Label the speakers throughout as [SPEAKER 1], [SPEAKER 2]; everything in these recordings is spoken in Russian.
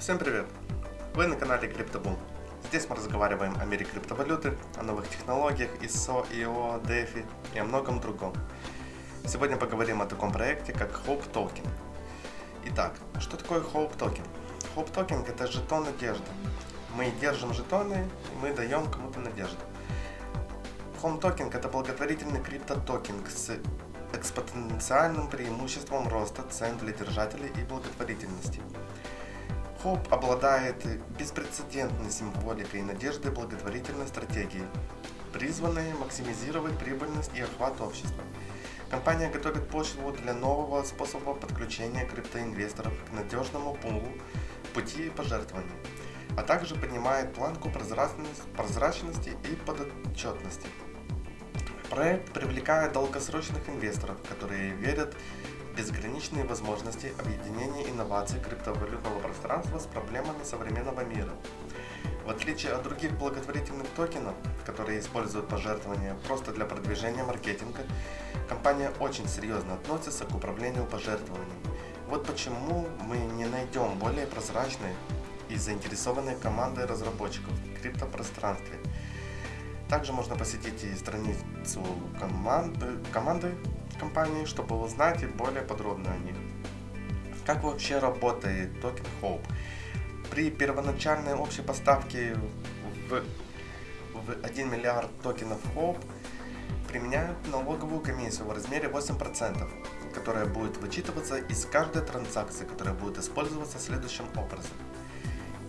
[SPEAKER 1] Всем привет! Вы на канале CryptoBoom. Здесь мы разговариваем о мире криптовалюты, о новых технологиях, ISO, IO, DeFi и о многом другом. Сегодня поговорим о таком проекте, как Hope Token. Итак, что такое Hope Token? Hope Token это жетон надежды. Мы держим жетоны, и мы даем кому-то надежду. Home Token это благотворительный криптотокен с экспоненциальным преимуществом роста цен для держателей и благотворительности. Хоп обладает беспрецедентной символикой и надеждой благотворительной стратегии, призванной максимизировать прибыльность и охват общества. Компания готовит почву для нового способа подключения криптоинвесторов к надежному пулу пути пожертвований, а также поднимает планку прозрачности и подотчетности. Проект привлекает долгосрочных инвесторов, которые верят безграничные возможности объединения инноваций криптовалютного пространства с проблемами современного мира. В отличие от других благотворительных токенов, которые используют пожертвования просто для продвижения маркетинга, компания очень серьезно относится к управлению пожертвованиями. Вот почему мы не найдем более прозрачной и заинтересованной команды разработчиков в криптопространстве – также можно посетить и страницу команды, команды компании, чтобы узнать более подробно о них. Как вообще работает токен Hope? При первоначальной общей поставке в, в 1 миллиард токенов Hope применяют налоговую комиссию в размере 8%, которая будет вычитываться из каждой транзакции, которая будет использоваться следующим образом.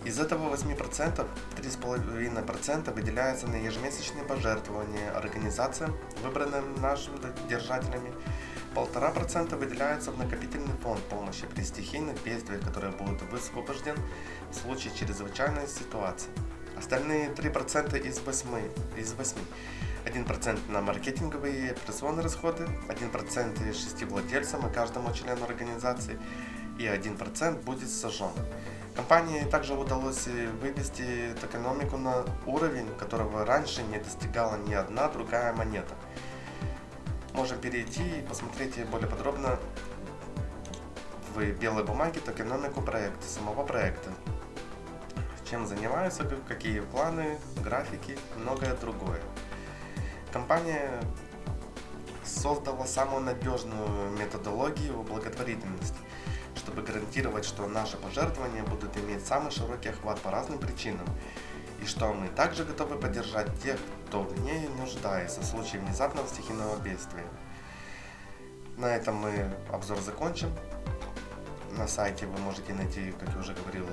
[SPEAKER 1] Из этого 8% 3,5% выделяется на ежемесячные пожертвования организациям, выбранным нашими держателями. 1,5% выделяется в накопительный фонд помощи при стихийных бедствиях, который будет высвобожден в случае чрезвычайной ситуации. Остальные 3% из 8, из 8. 1% на маркетинговые и операционные расходы, 1% 6 владельцам и каждому члену организации и 1% будет сожжен. Компании также удалось вывести экономику на уровень, которого раньше не достигала ни одна другая монета. Можем перейти и посмотреть более подробно в белой бумаге токеномику проекта, самого проекта. Чем занимаются, какие планы, графики, многое другое. Компания создала самую надежную методологию благотворительности – чтобы гарантировать, что наши пожертвования будут иметь самый широкий охват по разным причинам, и что мы также готовы поддержать тех, кто в ней нуждается в случае внезапного стихийного бедствия. На этом мы обзор закончим. На сайте вы можете найти, как я уже говорил,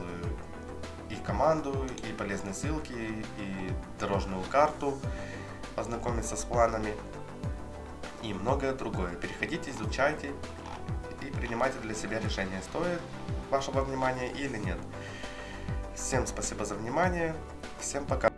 [SPEAKER 1] и команду, и полезные ссылки, и дорожную карту, познакомиться с планами и многое другое. Переходите, изучайте, и принимайте для себя решение, стоит вашего внимания или нет. Всем спасибо за внимание, всем пока.